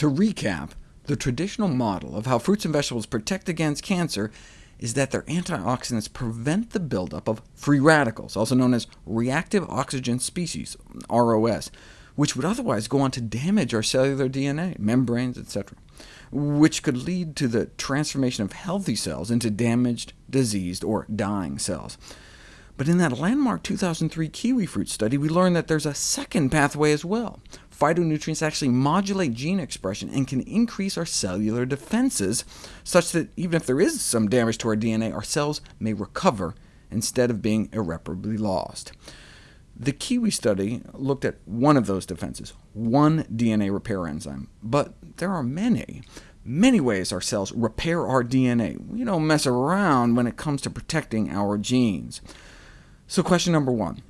To recap, the traditional model of how fruits and vegetables protect against cancer is that their antioxidants prevent the buildup of free radicals, also known as reactive oxygen species, ROS, which would otherwise go on to damage our cellular DNA, membranes, etc., which could lead to the transformation of healthy cells into damaged, diseased, or dying cells. But in that landmark 2003 kiwi fruit study, we learned that there's a second pathway as well. Phytonutrients actually modulate gene expression and can increase our cellular defenses, such that even if there is some damage to our DNA, our cells may recover instead of being irreparably lost. The Kiwi study looked at one of those defenses, one DNA repair enzyme, but there are many, many ways our cells repair our DNA. We don't mess around when it comes to protecting our genes. So question number one,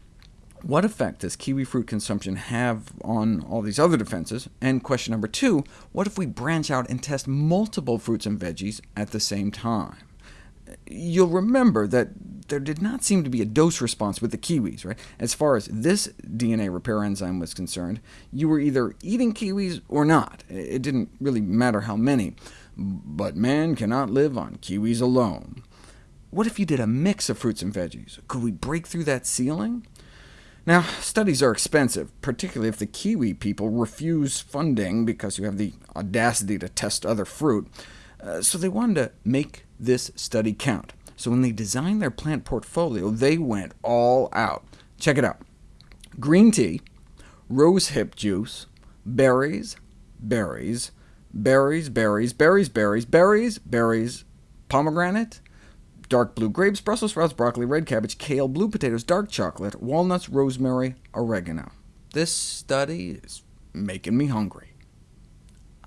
what effect does kiwi fruit consumption have on all these other defenses? And question number two, what if we branch out and test multiple fruits and veggies at the same time? You'll remember that there did not seem to be a dose response with the kiwis. Right? As far as this DNA repair enzyme was concerned, you were either eating kiwis or not. It didn't really matter how many. But man cannot live on kiwis alone. What if you did a mix of fruits and veggies? Could we break through that ceiling? Now, studies are expensive, particularly if the Kiwi people refuse funding because you have the audacity to test other fruit. Uh, so they wanted to make this study count. So when they designed their plant portfolio, they went all out. Check it out. Green tea, rose hip juice, berries, berries, berries, berries, berries, berries, berries, berries, pomegranate, dark blue grapes, Brussels sprouts, broccoli, red cabbage, kale, blue potatoes, dark chocolate, walnuts, rosemary, oregano. This study is making me hungry.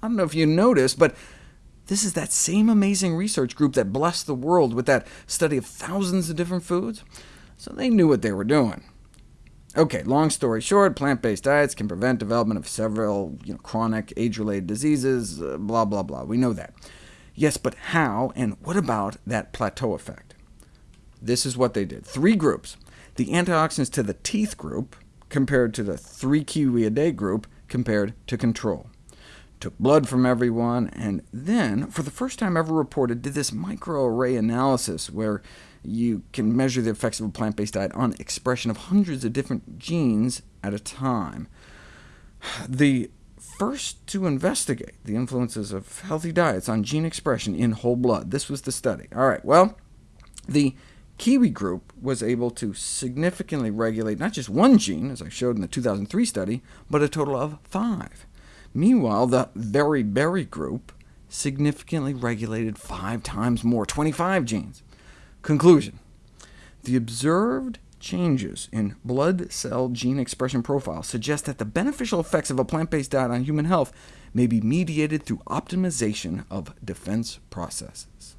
I don't know if you noticed, but this is that same amazing research group that blessed the world with that study of thousands of different foods, so they knew what they were doing. OK, long story short, plant-based diets can prevent development of several you know, chronic age-related diseases, uh, blah, blah, blah. We know that. Yes, but how, and what about that plateau effect? This is what they did. Three groups. The antioxidants to the teeth group compared to the 3 kiwi a day group compared to control. Took blood from everyone, and then, for the first time ever reported, did this microarray analysis where you can measure the effects of a plant-based diet on expression of hundreds of different genes at a time. The first to investigate the influences of healthy diets on gene expression in whole blood. This was the study. All right, well, the Kiwi group was able to significantly regulate not just one gene, as I showed in the 2003 study, but a total of five. Meanwhile, the Very Berry group significantly regulated five times more, 25 genes. Conclusion. The observed changes in blood cell gene expression profile suggest that the beneficial effects of a plant-based diet on human health may be mediated through optimization of defense processes.